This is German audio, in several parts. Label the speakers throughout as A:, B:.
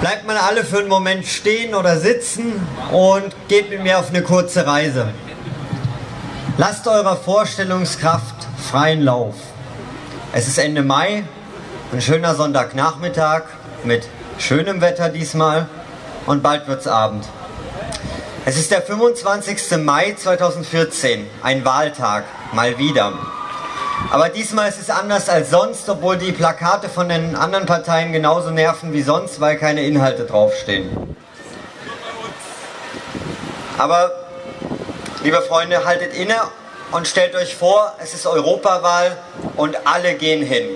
A: Bleibt mal alle für einen Moment stehen oder sitzen und geht mit mir auf eine kurze Reise. Lasst eurer Vorstellungskraft freien Lauf. Es ist Ende Mai, ein schöner Sonntagnachmittag mit schönem Wetter diesmal und bald wird's Abend. Es ist der 25. Mai 2014, ein Wahltag, mal wieder. Aber diesmal ist es anders als sonst, obwohl die Plakate von den anderen Parteien genauso nerven wie sonst, weil keine Inhalte draufstehen. Aber, liebe Freunde, haltet inne und stellt euch vor, es ist Europawahl und alle gehen hin.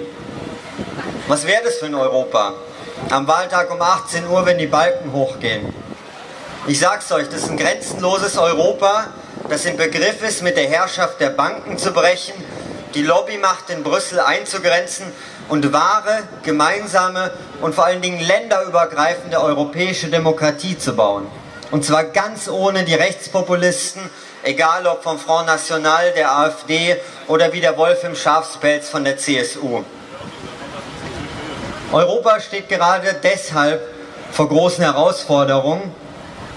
A: Was wäre das für ein Europa? Am Wahltag um 18 Uhr, wenn die Balken hochgehen. Ich sag's euch, das ist ein grenzenloses Europa, das im Begriff ist, mit der Herrschaft der Banken zu brechen, die Lobbymacht in Brüssel einzugrenzen und wahre, gemeinsame und vor allen Dingen länderübergreifende europäische Demokratie zu bauen. Und zwar ganz ohne die Rechtspopulisten, egal ob vom Front National, der AfD oder wie der Wolf im Schafspelz von der CSU. Europa steht gerade deshalb vor großen Herausforderungen,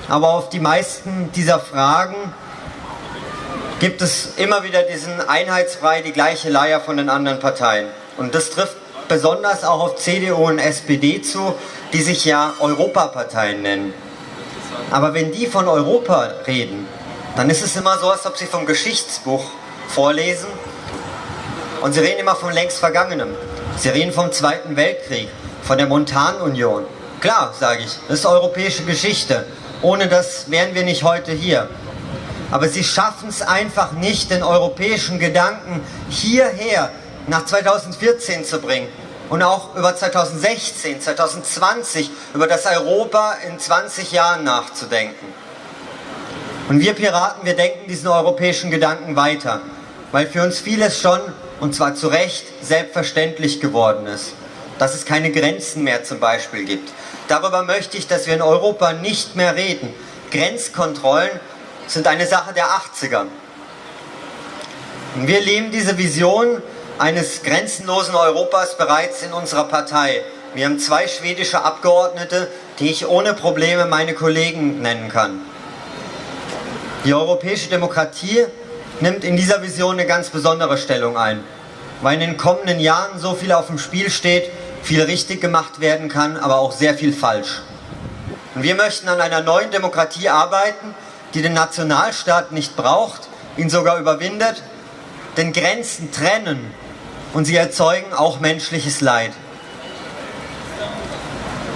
A: aber auf die meisten dieser Fragen gibt es immer wieder diesen Einheitsbrei, die gleiche Leier von den anderen Parteien. Und das trifft besonders auch auf CDU und SPD zu, die sich ja Europaparteien nennen. Aber wenn die von Europa reden, dann ist es immer so, als ob sie vom Geschichtsbuch vorlesen und sie reden immer von längst Vergangenem. Sie reden vom Zweiten Weltkrieg, von der Montanunion. Klar, sage ich, das ist europäische Geschichte. Ohne das wären wir nicht heute hier. Aber sie schaffen es einfach nicht, den europäischen Gedanken hierher nach 2014 zu bringen. Und auch über 2016, 2020, über das Europa in 20 Jahren nachzudenken. Und wir Piraten, wir denken diesen europäischen Gedanken weiter, weil für uns vieles schon, und zwar zu Recht, selbstverständlich geworden ist. Dass es keine Grenzen mehr zum Beispiel gibt, Darüber möchte ich, dass wir in Europa nicht mehr reden. Grenzkontrollen sind eine Sache der 80er. Und wir leben diese Vision eines grenzenlosen Europas bereits in unserer Partei. Wir haben zwei schwedische Abgeordnete, die ich ohne Probleme meine Kollegen nennen kann. Die europäische Demokratie nimmt in dieser Vision eine ganz besondere Stellung ein, weil in den kommenden Jahren so viel auf dem Spiel steht, viel richtig gemacht werden kann, aber auch sehr viel falsch. Und wir möchten an einer neuen Demokratie arbeiten, die den Nationalstaat nicht braucht, ihn sogar überwindet, denn Grenzen trennen und sie erzeugen auch menschliches Leid.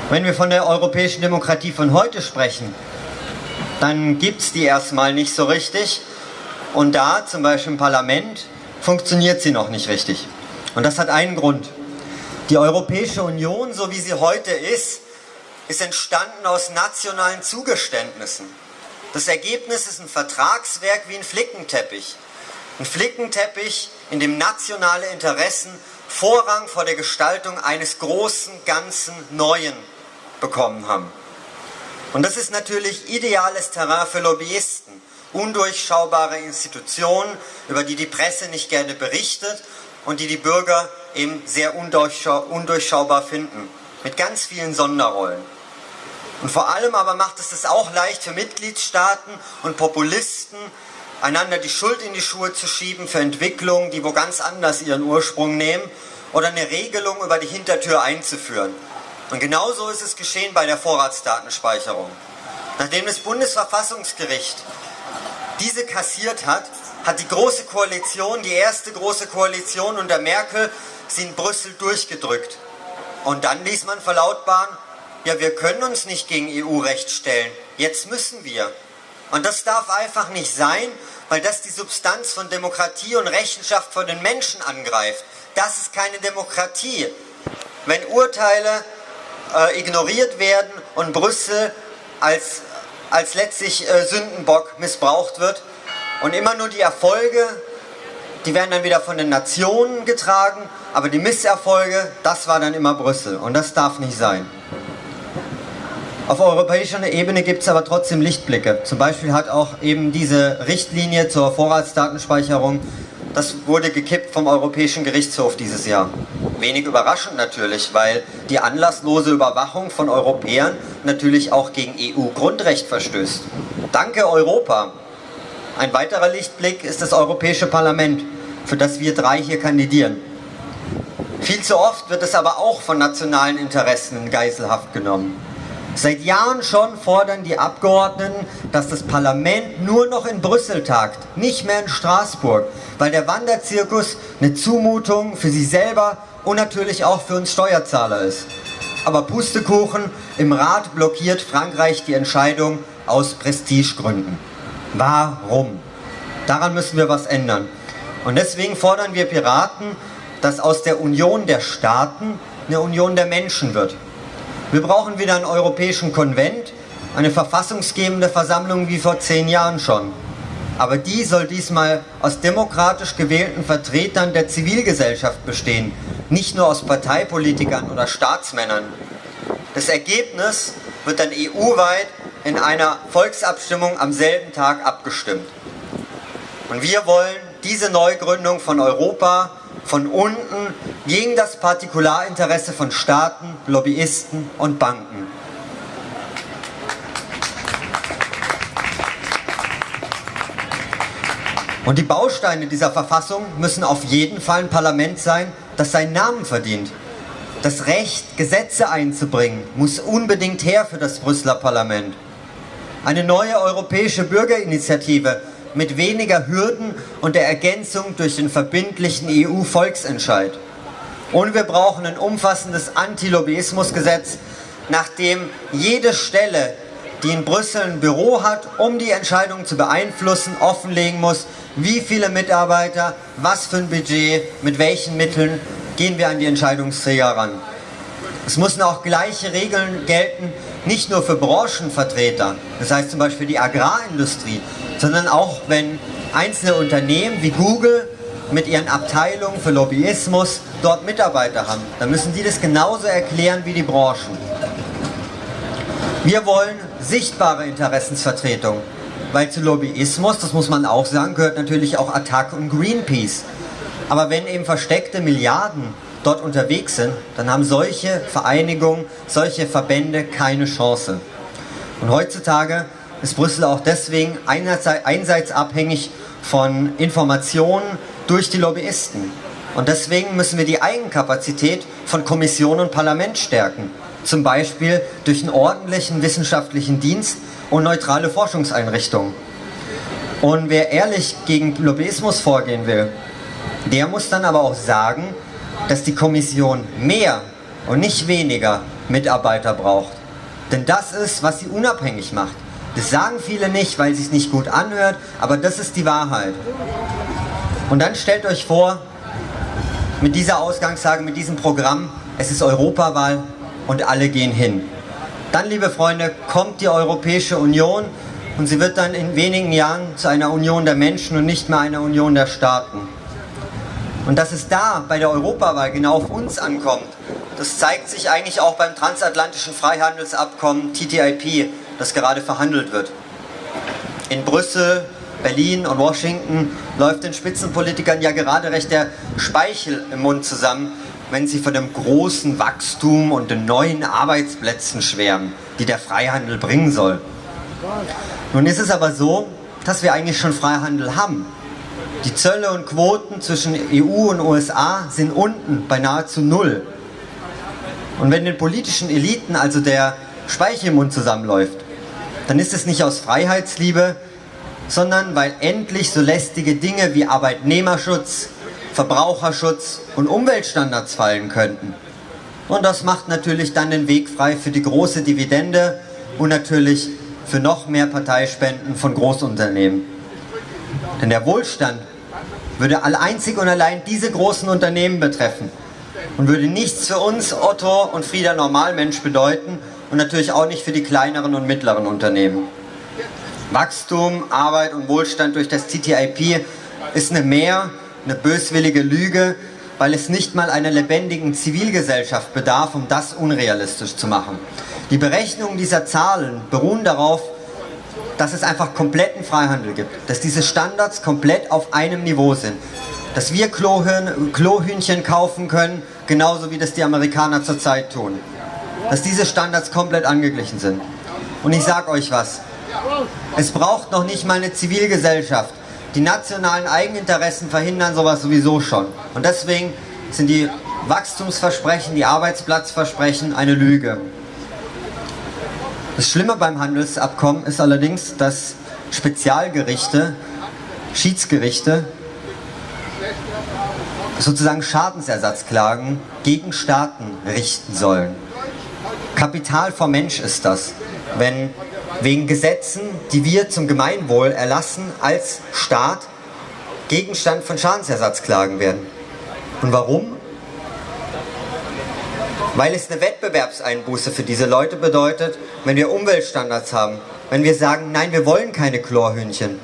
A: Wenn wir von der europäischen Demokratie von heute sprechen, dann gibt es die erstmal nicht so richtig und da, zum Beispiel im Parlament, funktioniert sie noch nicht richtig. Und das hat einen Grund. Die Europäische Union, so wie sie heute ist, ist entstanden aus nationalen Zugeständnissen. Das Ergebnis ist ein Vertragswerk wie ein Flickenteppich. Ein Flickenteppich, in dem nationale Interessen Vorrang vor der Gestaltung eines großen, ganzen, Neuen bekommen haben. Und das ist natürlich ideales Terrain für Lobbyisten, undurchschaubare Institutionen, über die die Presse nicht gerne berichtet und die die Bürger eben sehr undurchschaubar finden, mit ganz vielen Sonderrollen. Und vor allem aber macht es es auch leicht für Mitgliedstaaten und Populisten, einander die Schuld in die Schuhe zu schieben für Entwicklungen, die wo ganz anders ihren Ursprung nehmen, oder eine Regelung über die Hintertür einzuführen. Und genauso ist es geschehen bei der Vorratsdatenspeicherung. Nachdem das Bundesverfassungsgericht diese kassiert hat, hat die Große Koalition, die erste Große Koalition unter Merkel, sie in Brüssel durchgedrückt. Und dann ließ man verlautbaren, ja, wir können uns nicht gegen EU-Recht stellen, jetzt müssen wir. Und das darf einfach nicht sein, weil das die Substanz von Demokratie und Rechenschaft vor den Menschen angreift. Das ist keine Demokratie. Wenn Urteile äh, ignoriert werden und Brüssel als, als letztlich äh, Sündenbock missbraucht wird und immer nur die Erfolge die werden dann wieder von den Nationen getragen, aber die Misserfolge, das war dann immer Brüssel und das darf nicht sein. Auf europäischer Ebene gibt es aber trotzdem Lichtblicke. Zum Beispiel hat auch eben diese Richtlinie zur Vorratsdatenspeicherung, das wurde gekippt vom Europäischen Gerichtshof dieses Jahr. Wenig überraschend natürlich, weil die anlasslose Überwachung von Europäern natürlich auch gegen EU-Grundrecht verstößt. Danke Europa! Ein weiterer Lichtblick ist das Europäische Parlament, für das wir drei hier kandidieren. Viel zu oft wird es aber auch von nationalen Interessen in Geiselhaft genommen. Seit Jahren schon fordern die Abgeordneten, dass das Parlament nur noch in Brüssel tagt, nicht mehr in Straßburg, weil der Wanderzirkus eine Zumutung für sie selber und natürlich auch für uns Steuerzahler ist. Aber Pustekuchen, im Rat blockiert Frankreich die Entscheidung aus Prestigegründen. Warum? Daran müssen wir was ändern. Und deswegen fordern wir Piraten, dass aus der Union der Staaten eine Union der Menschen wird. Wir brauchen wieder einen europäischen Konvent, eine verfassungsgebende Versammlung wie vor zehn Jahren schon. Aber die soll diesmal aus demokratisch gewählten Vertretern der Zivilgesellschaft bestehen, nicht nur aus Parteipolitikern oder Staatsmännern. Das Ergebnis wird dann EU-weit in einer Volksabstimmung am selben Tag abgestimmt. Und wir wollen diese Neugründung von Europa von unten gegen das Partikularinteresse von Staaten, Lobbyisten und Banken. Und die Bausteine dieser Verfassung müssen auf jeden Fall ein Parlament sein, das seinen Namen verdient. Das Recht, Gesetze einzubringen, muss unbedingt her für das Brüsseler Parlament. Eine neue europäische Bürgerinitiative mit weniger Hürden und der Ergänzung durch den verbindlichen EU-Volksentscheid. Und wir brauchen ein umfassendes Anti-Lobbyismus-Gesetz, nachdem jede Stelle, die in Brüssel ein Büro hat, um die Entscheidung zu beeinflussen, offenlegen muss, wie viele Mitarbeiter, was für ein Budget, mit welchen Mitteln gehen wir an die Entscheidungsträger ran. Es müssen auch gleiche Regeln gelten, nicht nur für Branchenvertreter, das heißt zum Beispiel die Agrarindustrie, sondern auch wenn einzelne Unternehmen wie Google mit ihren Abteilungen für Lobbyismus dort Mitarbeiter haben, dann müssen die das genauso erklären wie die Branchen. Wir wollen sichtbare Interessensvertretung, weil zu Lobbyismus, das muss man auch sagen, gehört natürlich auch Attac und Greenpeace. Aber wenn eben versteckte Milliarden dort unterwegs sind, dann haben solche Vereinigungen, solche Verbände keine Chance. Und heutzutage ist Brüssel auch deswegen einerseits abhängig von Informationen durch die Lobbyisten. Und deswegen müssen wir die Eigenkapazität von Kommission und Parlament stärken. Zum Beispiel durch einen ordentlichen wissenschaftlichen Dienst und neutrale Forschungseinrichtungen. Und wer ehrlich gegen Lobbyismus vorgehen will, der muss dann aber auch sagen, dass die Kommission mehr und nicht weniger Mitarbeiter braucht. Denn das ist, was sie unabhängig macht. Das sagen viele nicht, weil es sich nicht gut anhört, aber das ist die Wahrheit. Und dann stellt euch vor, mit dieser Ausgangslage, mit diesem Programm, es ist Europawahl und alle gehen hin. Dann, liebe Freunde, kommt die Europäische Union und sie wird dann in wenigen Jahren zu einer Union der Menschen und nicht mehr einer Union der Staaten. Und dass es da bei der Europawahl genau auf uns ankommt, das zeigt sich eigentlich auch beim transatlantischen Freihandelsabkommen TTIP, das gerade verhandelt wird. In Brüssel, Berlin und Washington läuft den Spitzenpolitikern ja gerade recht der Speichel im Mund zusammen, wenn sie von dem großen Wachstum und den neuen Arbeitsplätzen schwärmen, die der Freihandel bringen soll. Nun ist es aber so, dass wir eigentlich schon Freihandel haben. Die Zölle und Quoten zwischen EU und USA sind unten bei nahezu null. Und wenn den politischen Eliten also der Speichel im Mund zusammenläuft, dann ist es nicht aus Freiheitsliebe, sondern weil endlich so lästige Dinge wie Arbeitnehmerschutz, Verbraucherschutz und Umweltstandards fallen könnten. Und das macht natürlich dann den Weg frei für die große Dividende und natürlich für noch mehr Parteispenden von Großunternehmen. Denn der Wohlstand würde einzig und allein diese großen Unternehmen betreffen und würde nichts für uns, Otto und Frieda Normalmensch bedeuten, und natürlich auch nicht für die kleineren und mittleren Unternehmen. Wachstum, Arbeit und Wohlstand durch das TTIP ist eine mehr, eine böswillige Lüge, weil es nicht mal einer lebendigen Zivilgesellschaft bedarf, um das unrealistisch zu machen. Die Berechnungen dieser Zahlen beruhen darauf, dass es einfach kompletten Freihandel gibt, dass diese Standards komplett auf einem Niveau sind. dass wir Klohühnchen kaufen können, genauso wie das die Amerikaner zurzeit tun. Dass diese Standards komplett angeglichen sind. Und ich sage euch was, es braucht noch nicht mal eine Zivilgesellschaft. Die nationalen Eigeninteressen verhindern sowas sowieso schon. Und deswegen sind die Wachstumsversprechen, die Arbeitsplatzversprechen eine Lüge. Das Schlimme beim Handelsabkommen ist allerdings, dass Spezialgerichte, Schiedsgerichte, sozusagen Schadensersatzklagen gegen Staaten richten sollen. Kapital vom Mensch ist das, wenn wegen Gesetzen, die wir zum Gemeinwohl erlassen, als Staat Gegenstand von Schadensersatzklagen werden. Und warum? Weil es eine Wettbewerbseinbuße für diese Leute bedeutet, wenn wir Umweltstandards haben, wenn wir sagen, nein, wir wollen keine Chlorhühnchen.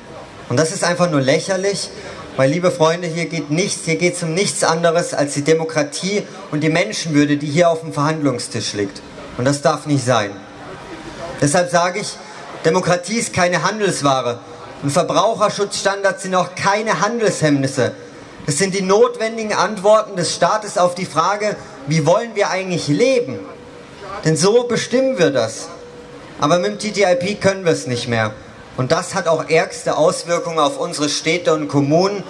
A: Und das ist einfach nur lächerlich, weil, liebe Freunde, hier geht nichts, hier geht es um nichts anderes als die Demokratie und die Menschenwürde, die hier auf dem Verhandlungstisch liegt. Und das darf nicht sein. Deshalb sage ich, Demokratie ist keine Handelsware und Verbraucherschutzstandards sind auch keine Handelshemmnisse. Es sind die notwendigen Antworten des Staates auf die Frage, wie wollen wir eigentlich leben? Denn so bestimmen wir das. Aber mit dem TTIP können wir es nicht mehr. Und das hat auch ärgste Auswirkungen auf unsere Städte und Kommunen.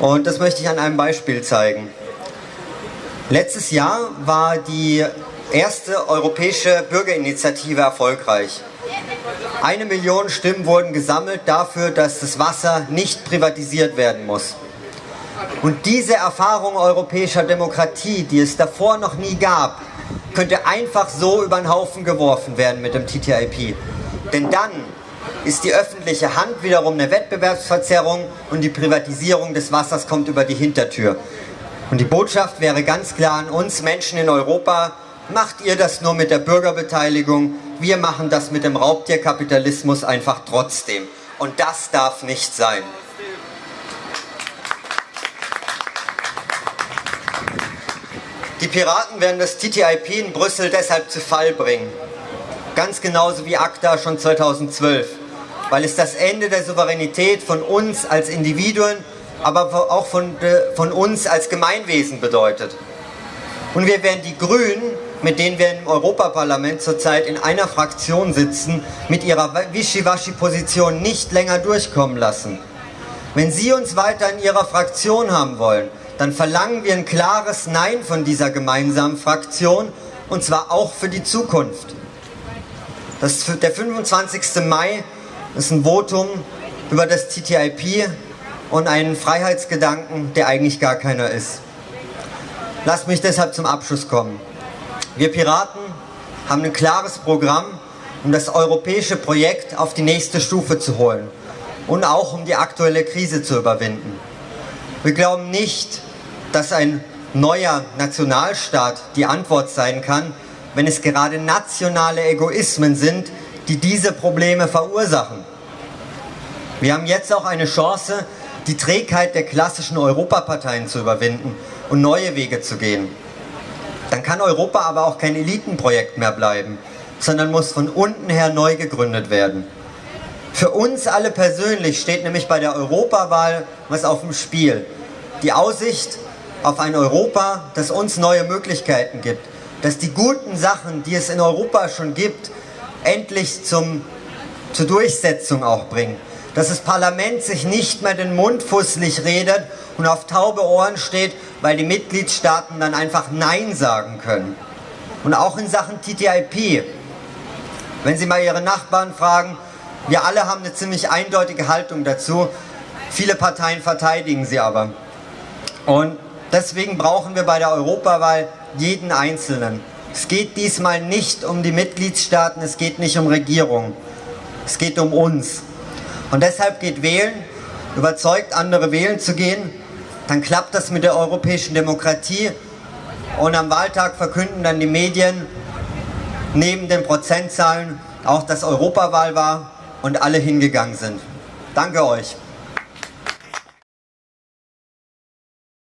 A: Und das möchte ich an einem Beispiel zeigen. Letztes Jahr war die erste europäische Bürgerinitiative erfolgreich. Eine Million Stimmen wurden gesammelt dafür, dass das Wasser nicht privatisiert werden muss. Und diese Erfahrung europäischer Demokratie, die es davor noch nie gab, könnte einfach so über den Haufen geworfen werden mit dem TTIP. Denn dann ist die öffentliche Hand wiederum eine Wettbewerbsverzerrung und die Privatisierung des Wassers kommt über die Hintertür. Und die Botschaft wäre ganz klar an uns Menschen in Europa, macht ihr das nur mit der Bürgerbeteiligung, wir machen das mit dem Raubtierkapitalismus einfach trotzdem. Und das darf nicht sein. Die Piraten werden das TTIP in Brüssel deshalb zu Fall bringen. Ganz genauso wie ACTA schon 2012. Weil es das Ende der Souveränität von uns als Individuen, aber auch von, äh, von uns als Gemeinwesen bedeutet. Und wir werden die Grünen, mit denen wir im Europaparlament zurzeit in einer Fraktion sitzen, mit ihrer Wischiwaschi-Position nicht länger durchkommen lassen. Wenn Sie uns weiter in Ihrer Fraktion haben wollen, dann verlangen wir ein klares Nein von dieser gemeinsamen Fraktion und zwar auch für die Zukunft. Das, der 25. Mai ist ein Votum über das TTIP und einen Freiheitsgedanken, der eigentlich gar keiner ist. Lasst mich deshalb zum Abschluss kommen. Wir Piraten haben ein klares Programm, um das europäische Projekt auf die nächste Stufe zu holen und auch um die aktuelle Krise zu überwinden. Wir glauben nicht, dass ein neuer Nationalstaat die Antwort sein kann, wenn es gerade nationale Egoismen sind, die diese Probleme verursachen. Wir haben jetzt auch eine Chance, die Trägheit der klassischen Europaparteien zu überwinden und neue Wege zu gehen. Dann kann Europa aber auch kein Elitenprojekt mehr bleiben, sondern muss von unten her neu gegründet werden. Für uns alle persönlich steht nämlich bei der Europawahl was auf dem Spiel. Die Aussicht auf ein Europa, das uns neue Möglichkeiten gibt, dass die guten Sachen, die es in Europa schon gibt, endlich zum, zur Durchsetzung auch bringen. Dass das Parlament sich nicht mehr den Mund fusselig redet und auf taube Ohren steht, weil die Mitgliedstaaten dann einfach Nein sagen können. Und auch in Sachen TTIP, wenn Sie mal Ihre Nachbarn fragen, wir alle haben eine ziemlich eindeutige Haltung dazu, viele Parteien verteidigen sie aber. Und deswegen brauchen wir bei der Europawahl jeden Einzelnen. Es geht diesmal nicht um die Mitgliedstaaten, es geht nicht um Regierungen. Es geht um uns. Und deshalb geht wählen, überzeugt andere wählen zu gehen, dann klappt das mit der europäischen Demokratie und am Wahltag verkünden dann die Medien neben den Prozentzahlen auch, dass Europawahl war und alle hingegangen sind. Danke euch.